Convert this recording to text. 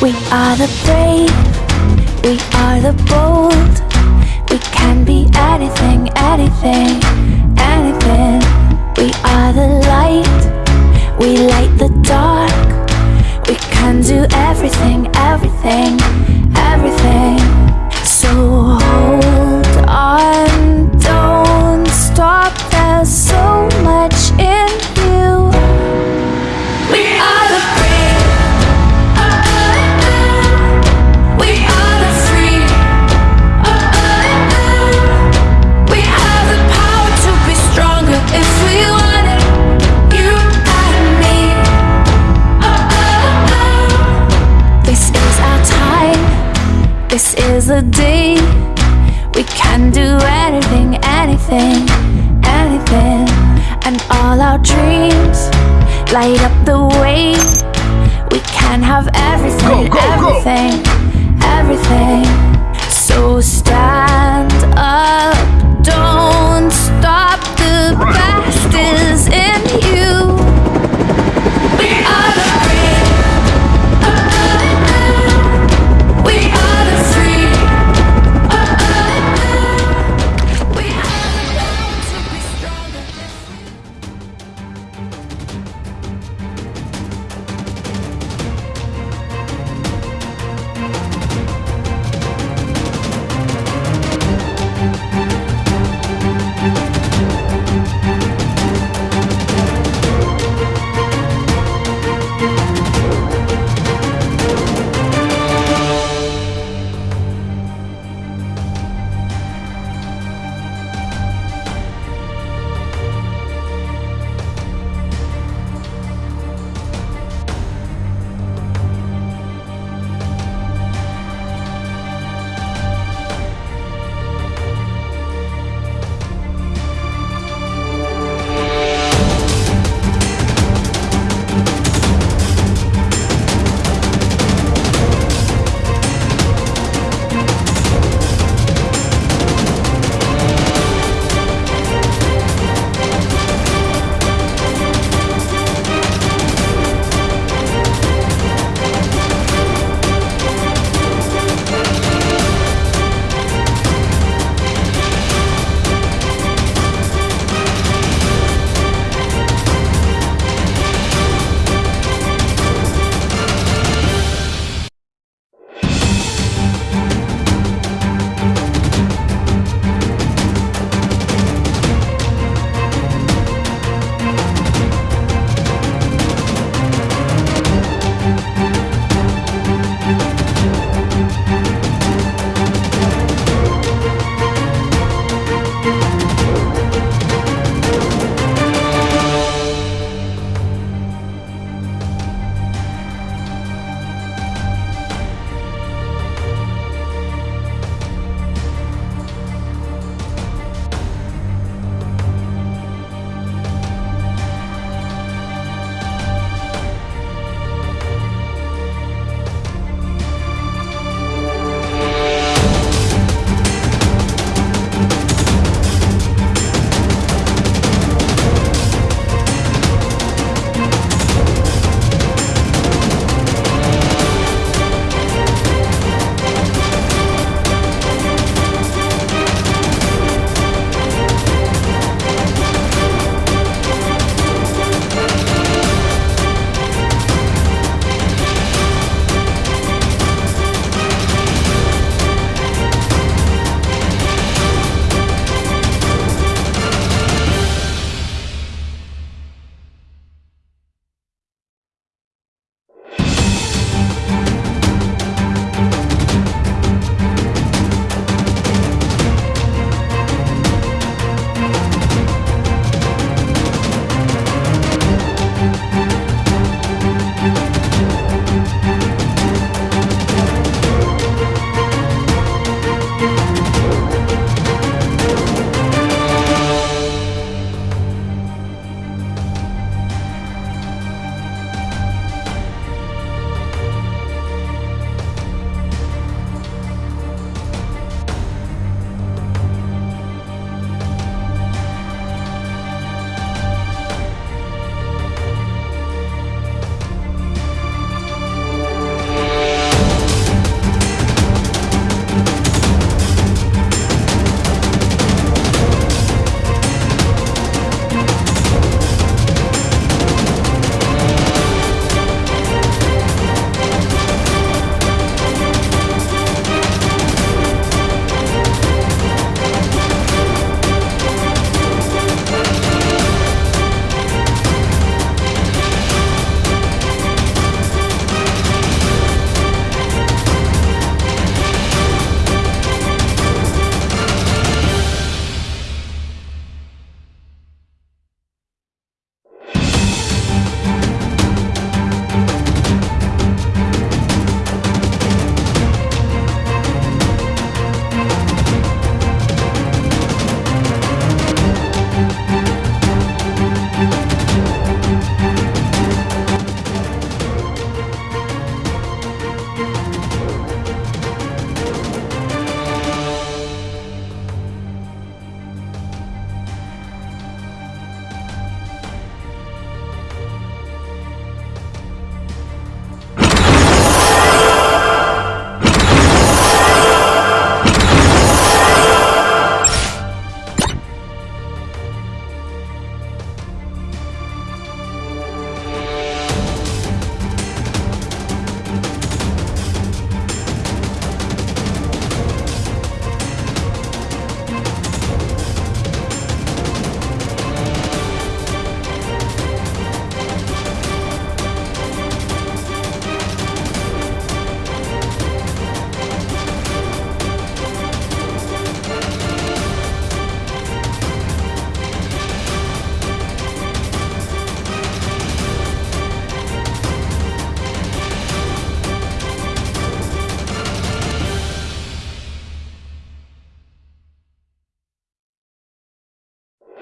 We are the brave, we are the bold. We can be anything, anything, This is the day. We can do anything, anything, anything. And all our dreams light up the way. We can have everything, Go, go, go. everything, everything. So stand